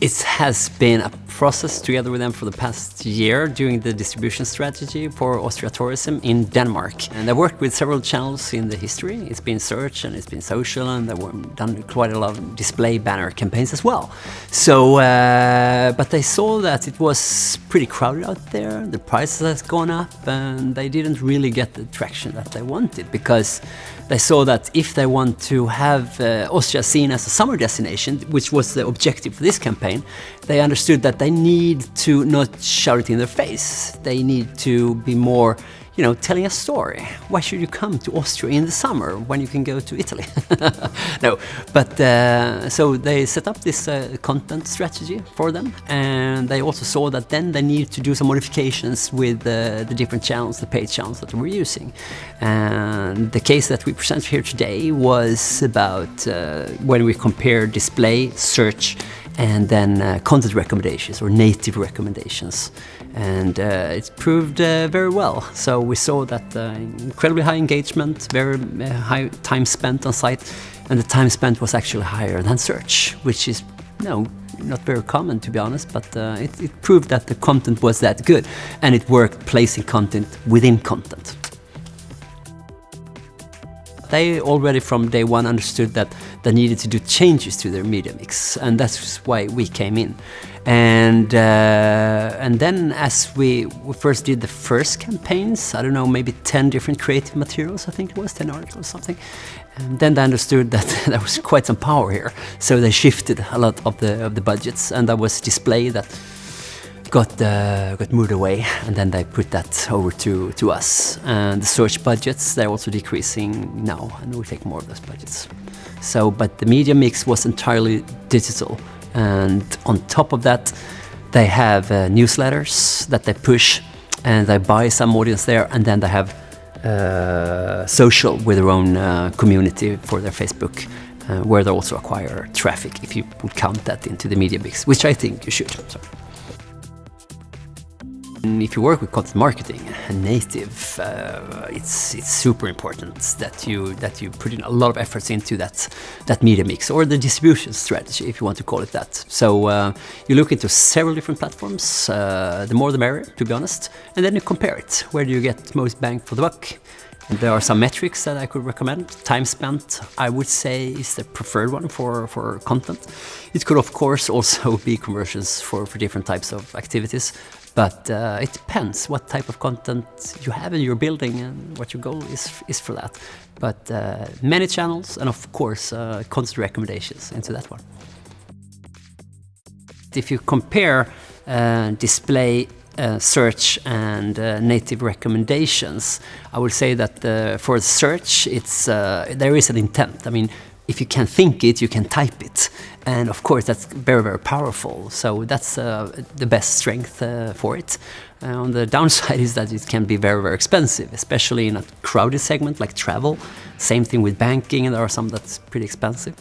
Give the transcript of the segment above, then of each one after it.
It has been a process together with them for the past year doing the distribution strategy for Austria Tourism in Denmark. And I worked with several channels in the history. It's been search and it's been social and they've done quite a lot of display banner campaigns as well. So, uh, but they saw that it was pretty crowded out there, the prices has gone up and they didn't really get the traction that they wanted because they saw that if they want to have uh, Austria seen as a summer destination, which was the objective for this campaign, they understood that they need to not shout it in their face. They need to be more you know, telling a story. Why should you come to Austria in the summer when you can go to Italy? no, but uh, so they set up this uh, content strategy for them and they also saw that then they need to do some modifications with uh, the different channels, the paid channels that they were using. And the case that we present here today was about uh, when we compare display, search, and then uh, content recommendations or native recommendations. And uh, it proved uh, very well. So we saw that uh, incredibly high engagement, very uh, high time spent on site, and the time spent was actually higher than search, which is no, not very common to be honest, but uh, it, it proved that the content was that good and it worked placing content within content. They already from day one understood that they needed to do changes to their media mix, and that's why we came in. And uh, and then as we, we first did the first campaigns, I don't know, maybe 10 different creative materials, I think it was, 10 articles or something. And then they understood that there was quite some power here. So they shifted a lot of the, of the budgets, and that was display that got uh, got moved away and then they put that over to to us and the search budgets they're also decreasing now and we take more of those budgets so but the media mix was entirely digital and on top of that they have uh, newsletters that they push and they buy some audience there and then they have uh, social with their own uh, community for their Facebook uh, where they also acquire traffic if you would count that into the media mix which I think you should. So. If you work with content marketing and native, uh, it's it's super important that you that you put in a lot of efforts into that that media mix or the distribution strategy, if you want to call it that. So uh, you look into several different platforms. Uh, the more the merrier, to be honest, and then you compare it. Where do you get most bang for the buck? And there are some metrics that I could recommend. Time spent, I would say, is the preferred one for, for content. It could, of course, also be conversions for, for different types of activities. But uh, it depends what type of content you have in your building and what your goal is, is for that. But uh, many channels and of course uh, content recommendations into that one. If you compare uh, display uh, search and uh, native recommendations, I would say that for search, it's there is an intent. I mean, if you can think it, you can type it. And of course, that's very, very powerful. So that's uh, the best strength uh, for it. Uh, on the downside is that it can be very, very expensive, especially in a crowded segment like travel. Same thing with banking, and there are some that's pretty expensive.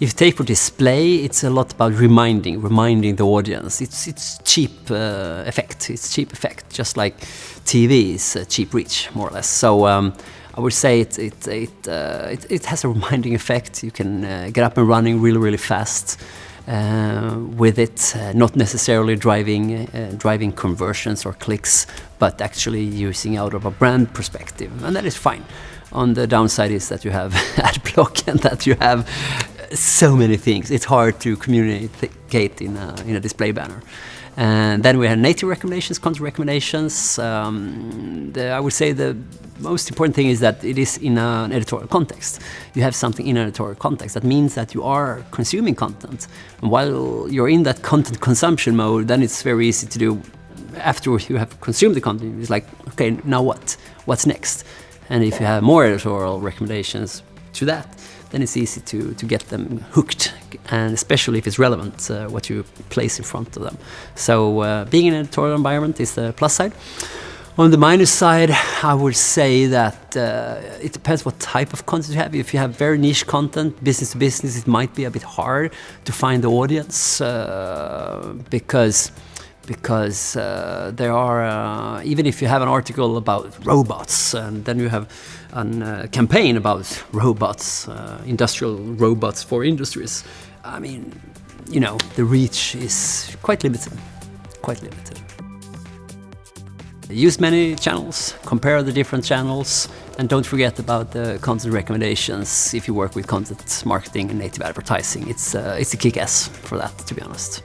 If you take for display, it's a lot about reminding, reminding the audience. It's, it's cheap uh, effect, it's cheap effect, just like TV is cheap reach, more or less. So um, I would say it it it, uh, it, it has a reminding effect. You can uh, get up and running really really fast uh, with it, uh, not necessarily driving uh, driving conversions or clicks, but actually using out of a brand perspective, and that is fine. On the downside is that you have ad block and that you have so many things. It's hard to communicate in a, in a display banner. And then we have native recommendations, content recommendations. Um, the, I would say the most important thing is that it is in an editorial context. You have something in an editorial context. That means that you are consuming content. And while you're in that content consumption mode, then it's very easy to do after you have consumed the content. It's like, okay, now what? What's next? And if you have more editorial recommendations to that, then it's easy to, to get them hooked, and especially if it's relevant, uh, what you place in front of them. So uh, being in an editorial environment is the plus side. On the minus side, I would say that uh, it depends what type of content you have. If you have very niche content, business to business, it might be a bit hard to find the audience uh, because because uh, there are, uh, even if you have an article about robots and then you have a uh, campaign about robots, uh, industrial robots for industries, I mean, you know, the reach is quite limited, quite limited. Use many channels, compare the different channels, and don't forget about the content recommendations if you work with content marketing and native advertising. It's, uh, it's a kick-ass for that, to be honest.